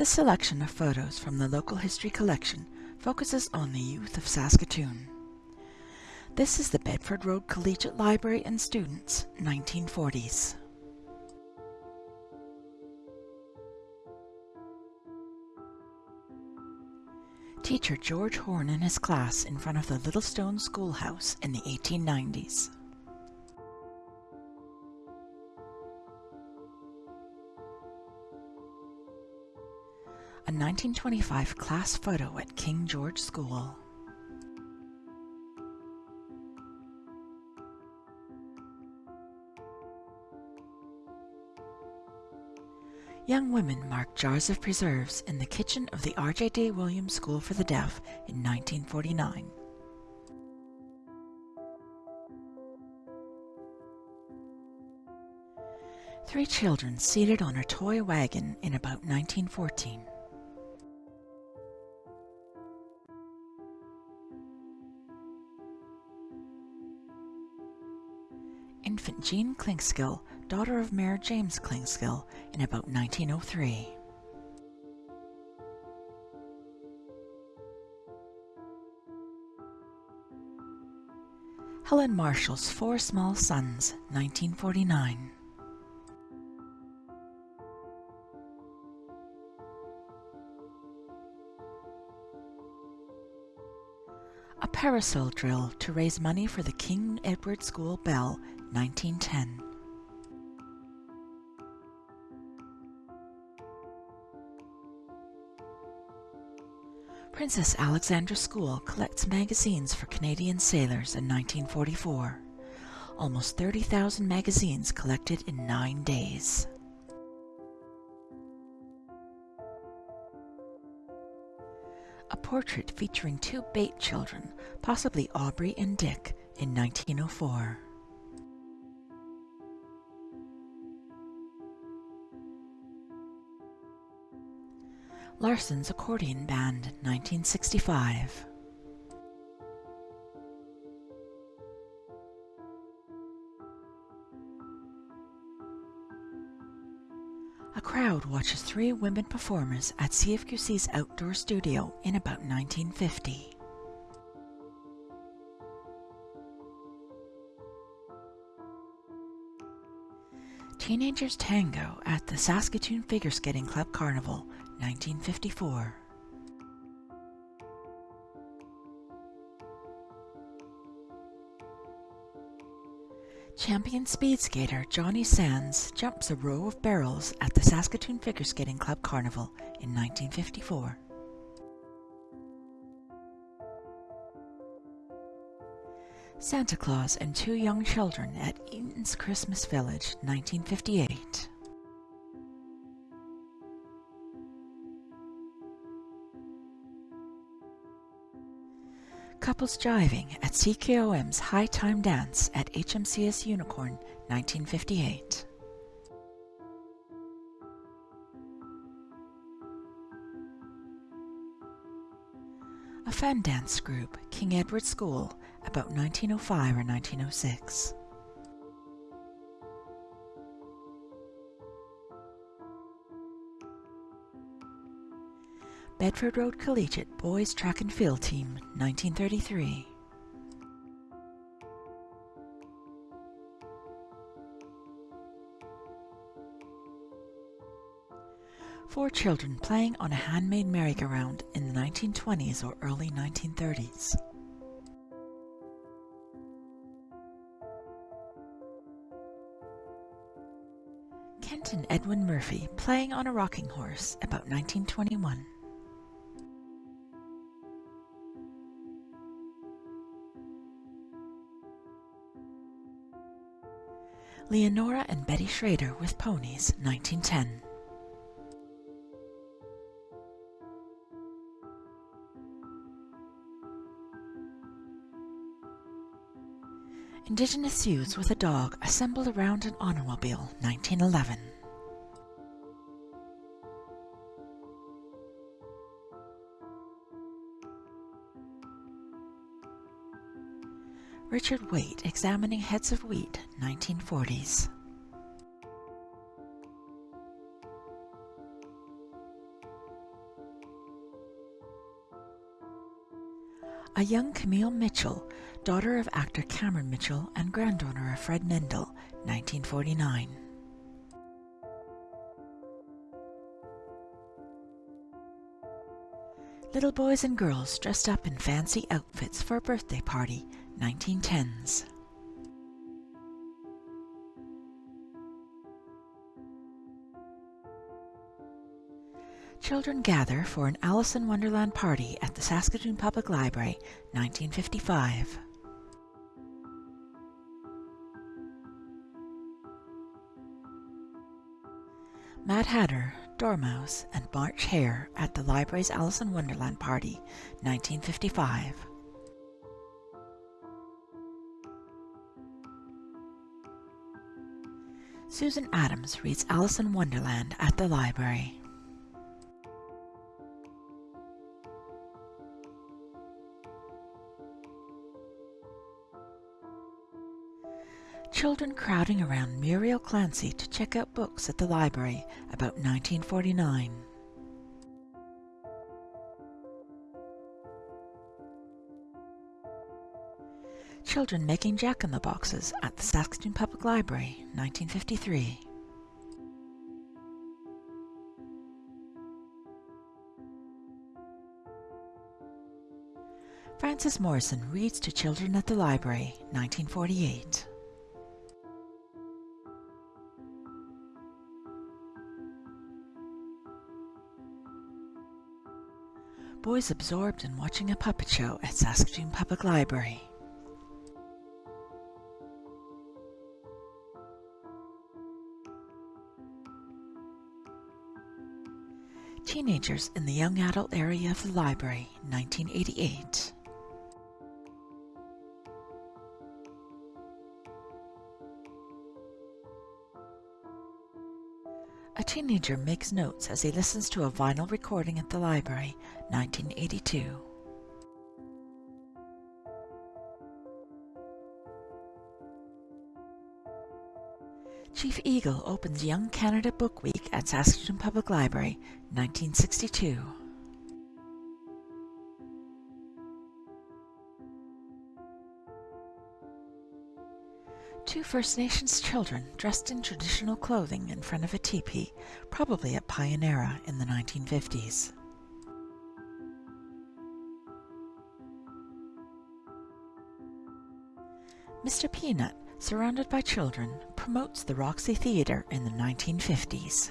This selection of photos from the local history collection focuses on the youth of Saskatoon. This is the Bedford Road Collegiate Library and Students, 1940s. Teacher George Horn and his class in front of the Littlestone Schoolhouse in the 1890s. A 1925 class photo at King George School. Young women mark jars of preserves in the kitchen of the R.J.D. Williams School for the Deaf in 1949. Three children seated on a toy wagon in about 1914. Jean Clinkskill, daughter of Mayor James Clinkskill, in about 1903. Helen Marshall's Four Small Sons, 1949. Parasol drill to raise money for the King Edward School Bell, 1910. Princess Alexandra School collects magazines for Canadian sailors in 1944. Almost 30,000 magazines collected in nine days. A portrait featuring two Bate children, possibly Aubrey and Dick, in 1904. Larson's Accordion Band, 1965. A crowd watches three women performers at CFQC's outdoor studio in about 1950. Teenagers Tango at the Saskatoon Figure Skating Club Carnival, 1954. Champion speed skater Johnny Sands jumps a row of barrels at the Saskatoon Figure Skating Club Carnival in 1954. Santa Claus and Two Young Children at Eaton's Christmas Village, 1958. Couples Jiving at CKOM's High Time Dance at HMCS Unicorn, 1958. A fan dance group, King Edward School, about 1905 or 1906. Bedford Road Collegiate Boys Track and Field Team, 1933. Four children playing on a handmade merry-go-round in the 1920s or early 1930s. Kent and Edwin Murphy playing on a rocking horse about 1921. Leonora and Betty Schrader with Ponies, 1910. Indigenous youths with a dog assembled around an automobile, 1911. Richard Waite, Examining Heads of Wheat, 1940s. A young Camille Mitchell, daughter of actor Cameron Mitchell and granddaughter of Fred Mendel, 1949. Little boys and girls dressed up in fancy outfits for a birthday party, 1910s. Children gather for an Alice in Wonderland party at the Saskatoon Public Library, 1955. Mad Hatter, Dormouse, and March Hare at the library's Alice in Wonderland party, 1955. Susan Adams reads Alice in Wonderland at the library. Children crowding around Muriel Clancy to check out books at the library about 1949. Children making jack-in-the-boxes at the Saskatoon Public Library, 1953. Frances Morrison reads to children at the library, 1948. Boys absorbed in watching a puppet show at Saskatoon Public Library. Teenagers in the young adult area of the library, 1988. A teenager makes notes as he listens to a vinyl recording at the library, 1982. Chief Eagle opens Young Canada Book Week at Saskatoon Public Library, 1962. First Nations children dressed in traditional clothing in front of a teepee, probably at Pion-Era in the 1950s. Mr. Peanut, surrounded by children, promotes the Roxy Theatre in the 1950s.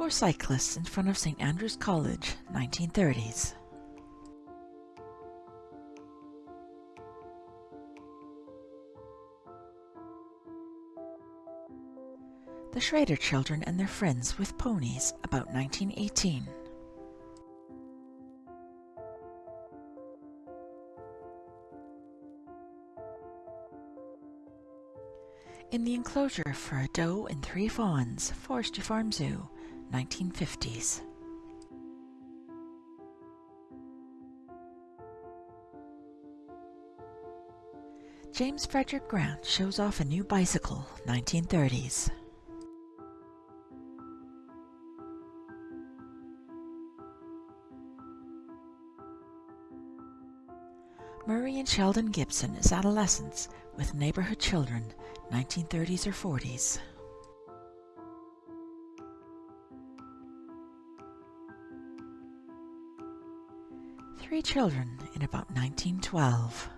Four cyclists in front of St. Andrew's College, 1930s. The Schrader children and their friends with ponies, about 1918. In the enclosure for a doe and three fawns, Forestry Farm Zoo, 1950s. James Frederick Grant shows off a new bicycle, 1930s. Murray and Sheldon Gibson as adolescents with neighborhood children, 1930s or 40s. Three children in about 1912.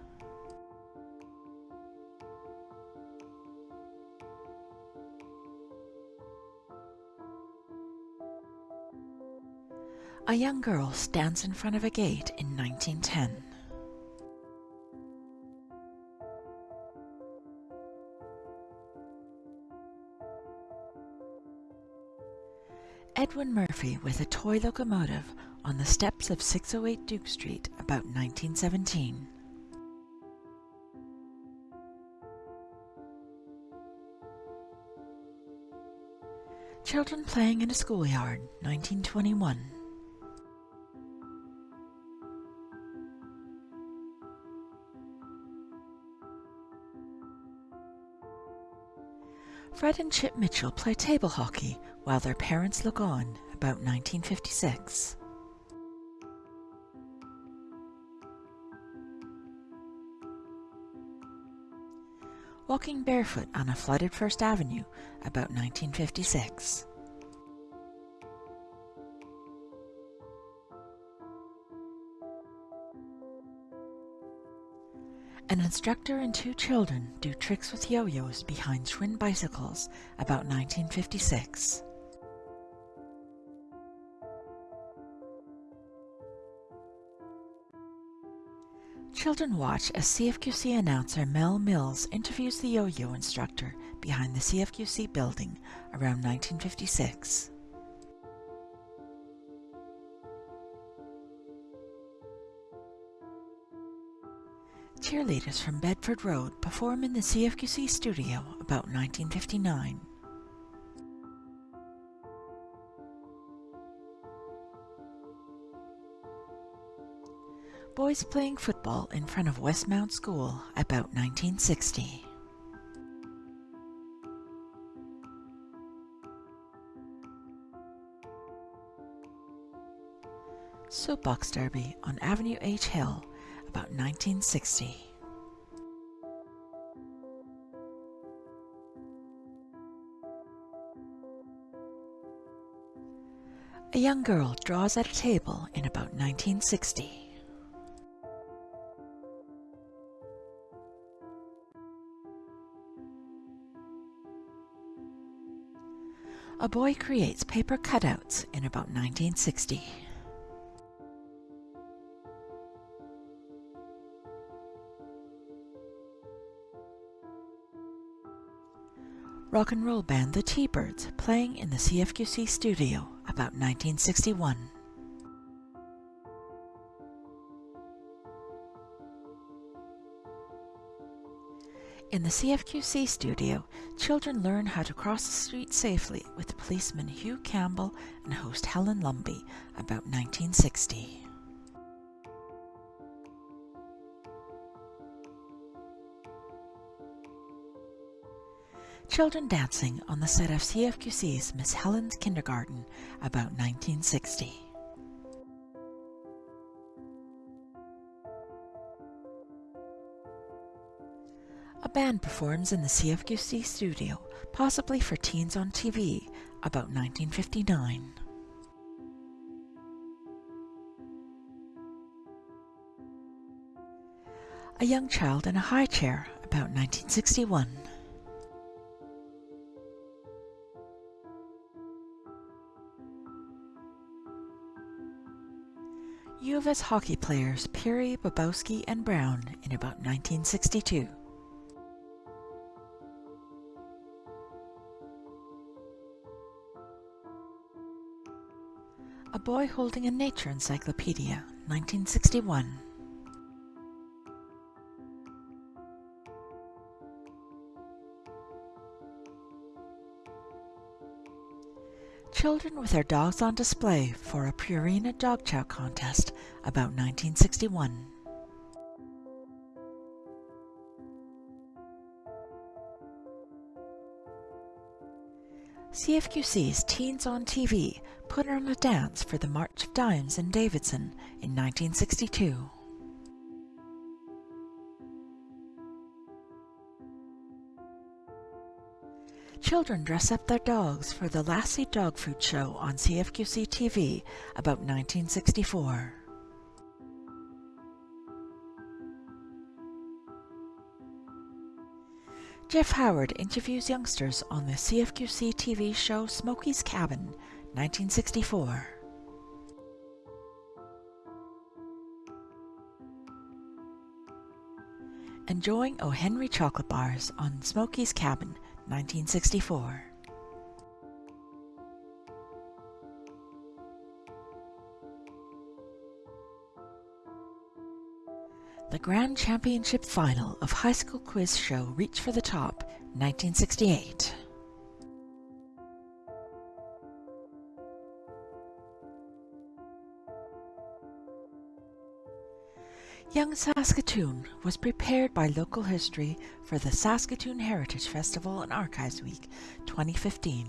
A young girl stands in front of a gate in 1910. Edwin Murphy with a toy locomotive on the steps of 608 Duke Street about 1917. Children playing in a schoolyard, 1921. Fred and Chip Mitchell play table hockey while their parents look on, about 1956. Walking barefoot on a flooded First Avenue, about 1956. An instructor and two children do tricks with yo-yos behind Schwinn bicycles about 1956. Children watch as CFQC announcer Mel Mills interviews the yo-yo instructor behind the CFQC building around 1956. Cheerleaders from Bedford Road perform in the CFQC studio about 1959. Boys playing football in front of Westmount School about 1960. Soapbox Derby on Avenue H Hill about 1960. A young girl draws at a table in about 1960. A boy creates paper cutouts in about 1960. rock and roll band The T-Birds playing in the CFQC studio about 1961. In the CFQC studio, children learn how to cross the street safely with policeman Hugh Campbell and host Helen Lumbey about 1960. Children dancing on the set of CFQC's Miss Helen's Kindergarten about 1960. Band performs in the CFQC studio, possibly for Teens on TV, about 1959. A young child in a high chair, about 1961. U of S hockey players Peary, Bobowski, and Brown in about 1962. Boy Holding a Nature Encyclopedia, 1961. children with their dogs on display for a Purina Dog Chow contest about 1961. CFQC's Teens on TV put on a dance for the March of Dimes in Davidson in 1962. Children dress up their dogs for the Lassie Dog Food Show on CFQC TV about 1964. Jeff Howard interviews youngsters on the CFQC TV show Smokey's Cabin, 1964. Enjoying O. Henry chocolate bars on Smokey's Cabin, 1964. Grand Championship Final of High School Quiz Show Reach for the Top, 1968. Young Saskatoon was prepared by Local History for the Saskatoon Heritage Festival and Archives Week 2015.